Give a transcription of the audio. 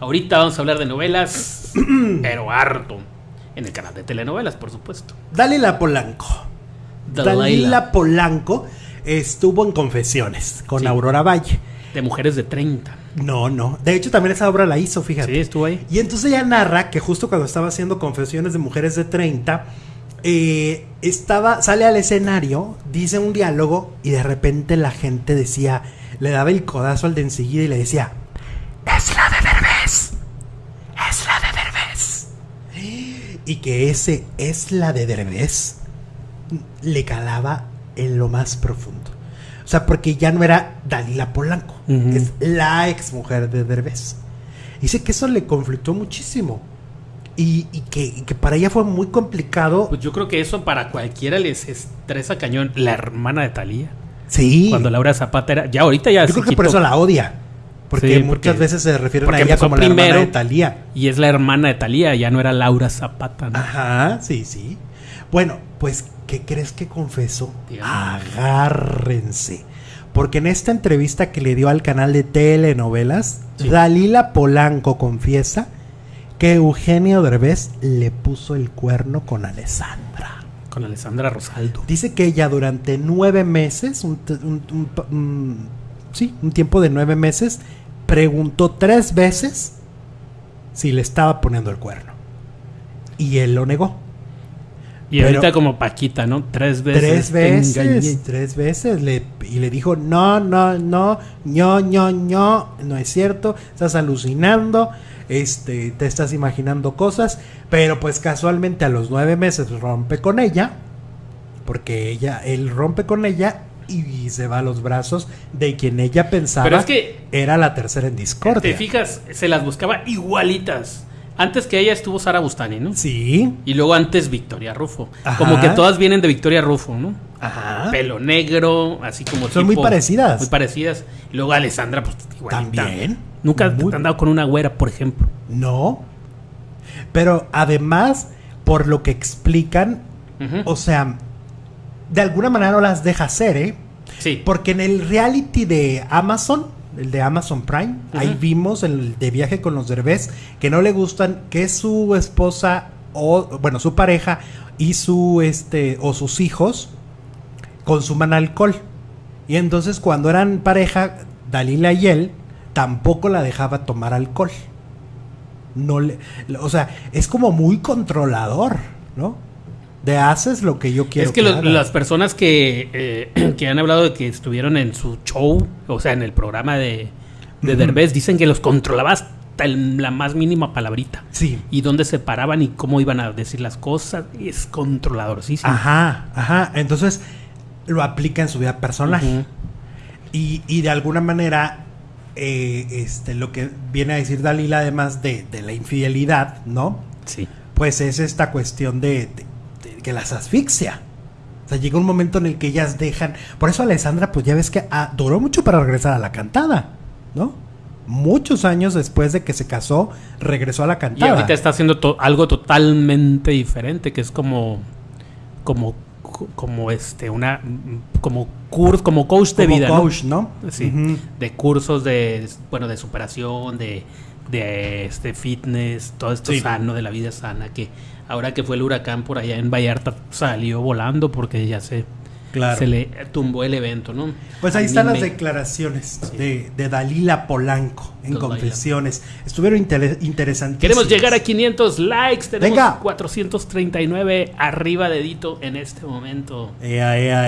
Ahorita vamos a hablar de novelas, pero harto. En el canal de telenovelas, por supuesto. Dalila Polanco. Dalila. Dalila Polanco estuvo en Confesiones con Sí. Aurora Valle. De mujeres de 30. No, no. De hecho, también esa obra la hizo, fíjate. Sí, estuvo ahí. Y entonces ella narra que justo cuando estaba haciendo confesiones de mujeres de 30, eh, estaba, sale al escenario, dice un diálogo y de repente la gente decía, le daba el codazo al de enseguida y le decía, es la de Derbez, es la de Derbez. Y que ese es la de Derbez le calaba en lo más profundo. O sea, porque ya no era Dalila Polanco, es la ex mujer de Derbez. Dice que eso le conflictó muchísimo. Y, y que, y que para ella fue muy complicado. Pues yo creo que eso para cualquiera les estresa cañón. La hermana de Talía. sí. Cuando Laura Zapata era. Ya ahorita ya Yo se creo que por quitó. eso la odia. Porque Sí, muchas veces se refieren a ella como la hermana primero. de Talía. Y es la hermana de Talía, ya no era Laura Zapata. ¿no? Ajá, sí, sí. Bueno, pues, ¿qué crees que confesó? Agárrense. Porque en esta entrevista que le dio al canal de telenovelas, Sí. Dalila Polanco confiesa que Eugenio Derbez le puso el cuerno con Alessandra. Con Alessandra Rosaldo. Dice que ella durante nueve meses, un, t- un- un pa- un- sí, un tiempo de nueve meses, preguntó tres veces si le estaba poniendo el cuerno. Y él lo negó. Y Pero- ahorita como Paquita, ¿no? Tres veces. Tres engañé. veces, tres veces. Le, y le dijo, no, no, no, ño, ño, ño, no es cierto, estás alucinando, este, te estás imaginando cosas, pero pues casualmente a los nueve meses rompe con ella, porque ella, él rompe con ella y se va a los brazos de quien ella pensaba Pero es que era la tercera en te discordia. fijas, se las buscaba igualitas. Antes que ella estuvo Sara Bustani, ¿no? Sí, Y luego antes Victoria Rufo. Ajá. Como que todas vienen de Victoria Rufo, ¿no? ajá. Pelo negro, así como Son muy parecidas. Muy parecidas. Y luego Alessandra, pues igualita. También. Nunca Muy- te han dado con una güera, por ejemplo. No. Pero además, por lo que explican, o sea, de alguna manera no las deja hacer, ¿eh? Sí. Porque en el reality de Amazon, el de Amazon Prime, ahí vimos el de viaje con los derbés que no le gustan que su esposa o bueno, su pareja y su este o sus hijos consuman alcohol. Y entonces cuando eran pareja, Dalila y él tampoco la dejaba tomar alcohol. No le, o sea, es como muy controlador, ¿no? De haces lo que yo quiero. es que los- las personas que, eh, que han hablado de que estuvieron en su show, o sea, en el programa de, de. Derbez, dicen que los controlaba hasta el- la más mínima palabrita. Sí. Y dónde se paraban y cómo iban a decir las cosas. Es controlador, sí, sí. Ajá, ajá. Entonces lo aplica en su vida personal. Y, y de alguna manera, eh, este, lo que viene a decir Dalila, además de, de la infidelidad, ¿no? Sí. Pues es esta cuestión de que las asfixia. O sea, llega un momento en el que ellas dejan. Por eso Alessandra, pues ya ves que ah, duró mucho para regresar a la cantada, ¿no? Muchos años después de que se casó, regresó a la Y cantada. ahorita está haciendo to- algo totalmente diferente, que es como, como, como este, una, como curso, como coach de Como vida, coach, ¿no? Sí, de cursos de, bueno, de superación, de, de este fitness, todo esto Sí. sano, de la vida sana, que ahora que fue el huracán por allá en Vallarta salió volando porque ya se, Claro. se le tumbó el evento, ¿no? Pues ahí A están las me- declaraciones de, de Dalila Polanco en. Confesiones. Estuvieron inter- interesantísimas. Queremos llegar a 500 likes, tenemos Venga. 439 arriba dedito en este momento. Ea, ea,